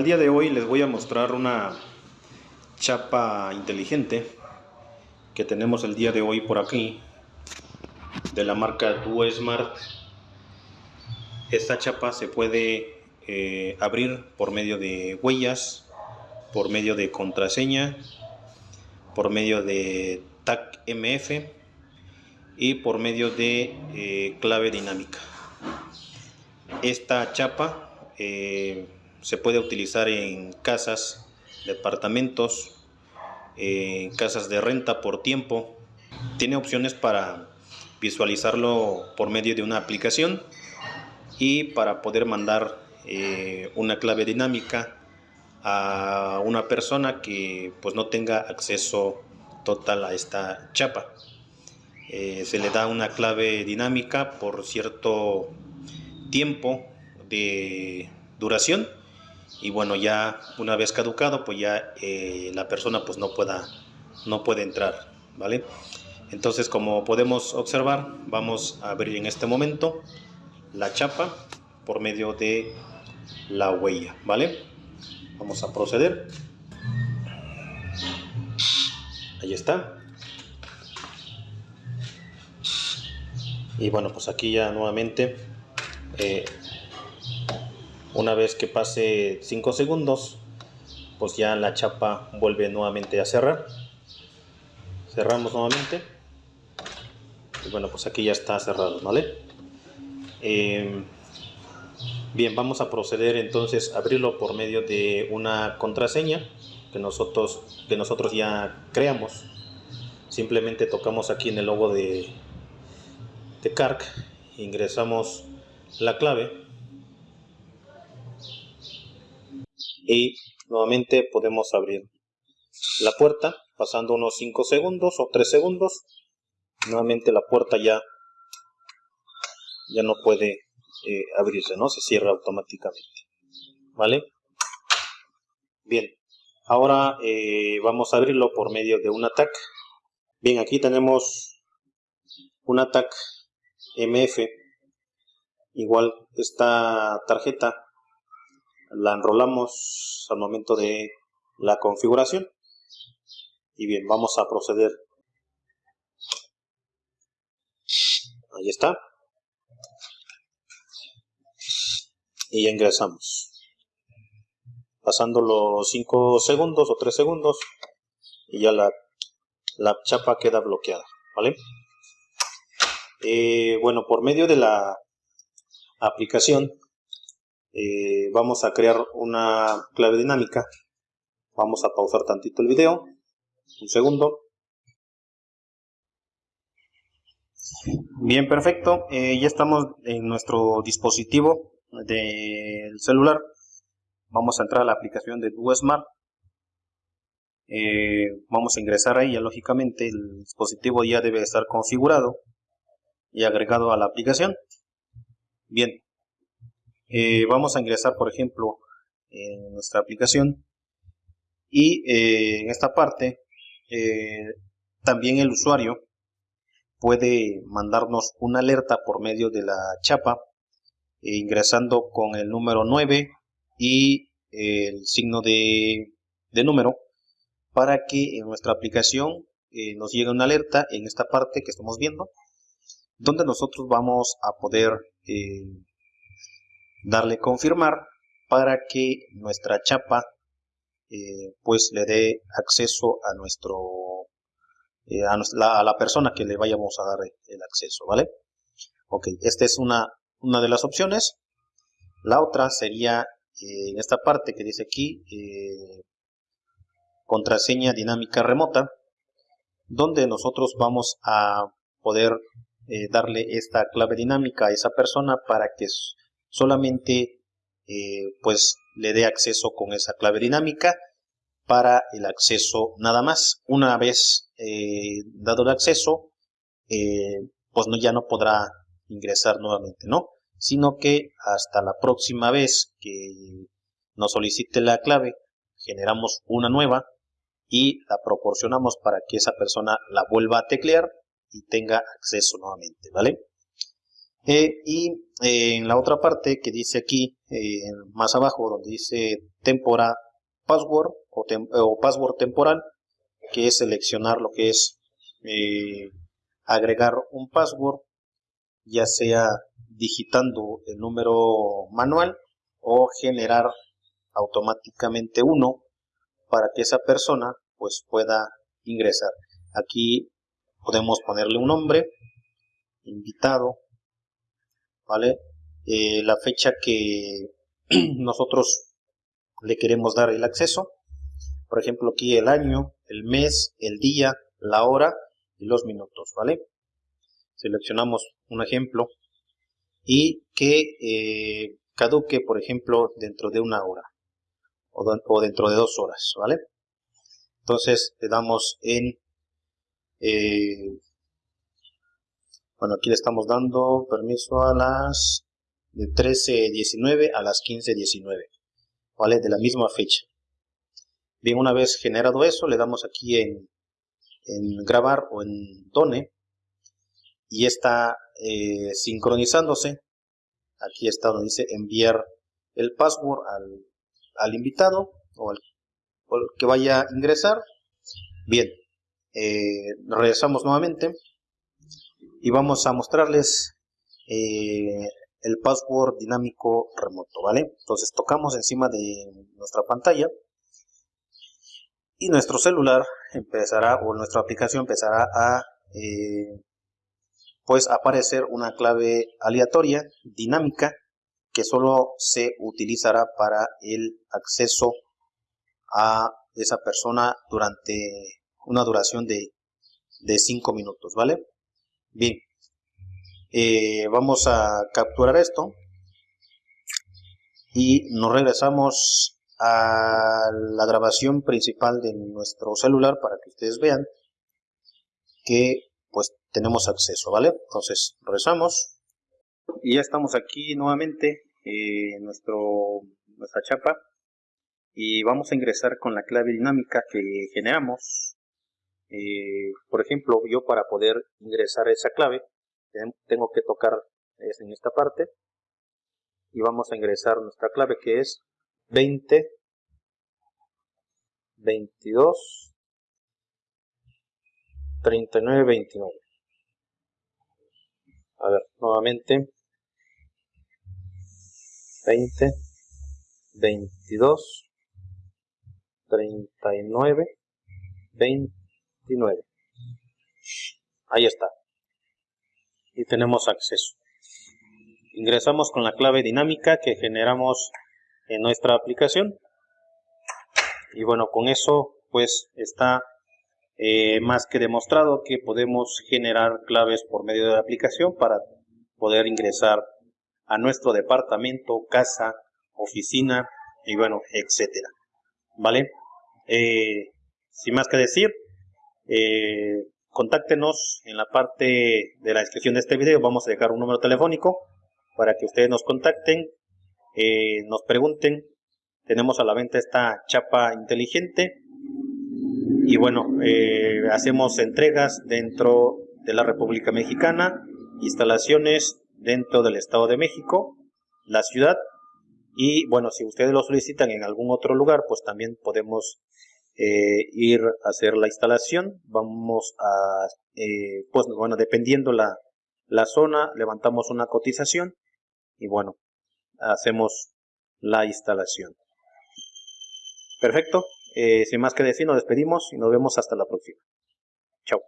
el día de hoy les voy a mostrar una chapa inteligente que tenemos el día de hoy por aquí de la marca Duo Smart. Esta chapa se puede eh, abrir por medio de huellas, por medio de contraseña, por medio de TAC MF y por medio de eh, clave dinámica. Esta chapa eh, se puede utilizar en casas, departamentos, eh, casas de renta por tiempo. Tiene opciones para visualizarlo por medio de una aplicación y para poder mandar eh, una clave dinámica a una persona que pues no tenga acceso total a esta chapa. Eh, se le da una clave dinámica por cierto tiempo de duración y bueno ya una vez caducado pues ya eh, la persona pues no pueda no puede entrar vale entonces como podemos observar vamos a abrir en este momento la chapa por medio de la huella vale vamos a proceder. Ahí está. Y bueno pues aquí ya nuevamente eh, una vez que pase 5 segundos, pues ya la chapa vuelve nuevamente a cerrar. Cerramos nuevamente. Y bueno, pues aquí ya está cerrado, ¿vale? Em, bien, vamos a proceder entonces a abrirlo por medio de una contraseña que nosotros, que nosotros ya creamos. Simplemente tocamos aquí en el logo de, de CARC, ingresamos la clave y nuevamente podemos abrir la puerta pasando unos 5 segundos o 3 segundos. Nuevamente la puerta ya ya no puede eh, abrirse no se cierra automáticamente vale bien ahora eh, vamos a abrirlo por medio de un atac bien aquí tenemos un atac mf igual esta tarjeta la enrolamos al momento de la configuración. Y bien vamos a proceder. Ahí está. Y ya ingresamos. Pasando los 5 segundos o 3 segundos y ya la, la chapa queda bloqueada vale eh, bueno por medio de la aplicación eh, vamos a crear una clave dinámica. Vamos a pausar tantito el video. Un segundo. Bien perfecto. Eh, ya estamos en nuestro dispositivo del celular. Vamos a entrar a la aplicación de DuoSmart eh, vamos a ingresar ahí. Ya lógicamente el dispositivo ya debe estar configurado y agregado a la aplicación. Bien eh, vamos a ingresar, por ejemplo, en nuestra aplicación y eh, en esta parte eh, también el usuario puede mandarnos una alerta por medio de la chapa ingresando con el número 9 y el signo de, de número para que en nuestra aplicación nos llegue una alerta en esta parte que estamos viendo donde nosotros vamos a poder darle confirmar para que nuestra chapa eh, pues le dé acceso a nuestro eh, a, la, persona que le vayamos a dar el acceso vale ok esta es una una de las opciones. La otra sería eh, en esta parte que dice aquí contraseña dinámica remota donde nosotros vamos a poder darle esta clave dinámica a esa persona para que solamente eh, pues le dé acceso con esa clave dinámica para el acceso nada más. Una vez eh, dado el acceso, eh, pues no, ya no podrá ingresar nuevamente, ¿no? Sino que hasta la próxima vez que nos solicite la clave, generamos una nueva y la proporcionamos para que esa persona la vuelva a teclear y tenga acceso nuevamente, ¿vale? Eh, y eh, en la otra parte que dice aquí, eh, más abajo, donde dice tempora password o, o, password temporal, que es seleccionar lo que es agregar un password, ya sea digitando el número manual o generar automáticamente uno para que esa persona pues pueda ingresar. Aquí podemos ponerle un nombre, invitado, ¿vale? Eh, la fecha que nosotros le queremos dar el acceso. Por ejemplo, aquí el año, el mes, el día, la hora y los minutos, ¿vale? Seleccionamos un ejemplo y que eh, caduque, por ejemplo, dentro de una hora o, dentro de dos horas, ¿vale? Entonces le damos en eh, bueno, aquí le estamos dando permiso a las de 13.19 a las 15.19, ¿vale? De la misma fecha. Bien, una vez generado eso, le damos aquí en, en grabar o en done y está eh, sincronizándose. Aquí está donde dice enviar el password al, al invitado o al, que vaya a ingresar. Bien, eh, regresamos nuevamente y vamos a mostrarles eh, el password dinámico remoto, ¿vale? Entonces tocamos encima de nuestra pantalla y nuestro celular empezará o nuestra aplicación empezará a eh, pues aparecer una clave aleatoria dinámica que solo se utilizará para el acceso a esa persona durante una duración de, de 5 minutos, ¿vale? Bien, eh, vamos a capturar esto. Y nos regresamos a la grabación principal de nuestro celular para que ustedes vean que pues tenemos acceso, ¿vale? Entonces regresamos. Y ya estamos aquí nuevamente en nuestro, nuestra chapa. Y vamos a ingresar con la clave dinámica que generamos eh, por ejemplo, yo para poder ingresar esa clave, tengo que tocar en esta parte y vamos a ingresar nuestra clave que es 20 22 39 29 a ver nuevamente 20 22 39 20 Ahí está. Y tenemos acceso. Ingresamos con la clave dinámica que generamos en nuestra aplicación. Y bueno, con eso pues está eh, más que demostrado que podemos generar claves por medio de la aplicación para poder ingresar a nuestro departamento, casa, oficina y bueno, etcétera. ¿Vale? Eh, sin más que decir, eh, contáctenos en la parte de la descripción de este video. Vamos a dejar un número telefónico para que ustedes nos contacten, eh, nos pregunten. Tenemos a la venta esta chapa inteligente y bueno, eh, hacemos entregas dentro de la República Mexicana, instalaciones dentro del Estado de México, la ciudad y bueno, si ustedes lo solicitan en algún otro lugar, pues también podemos eh, ir a hacer la instalación. Vamos a, eh, pues bueno, dependiendo la, la zona, levantamos una cotización y bueno, hacemos la instalación. Perfecto. Eh, sin más que decir, nos despedimos y nos vemos hasta la próxima. Chao.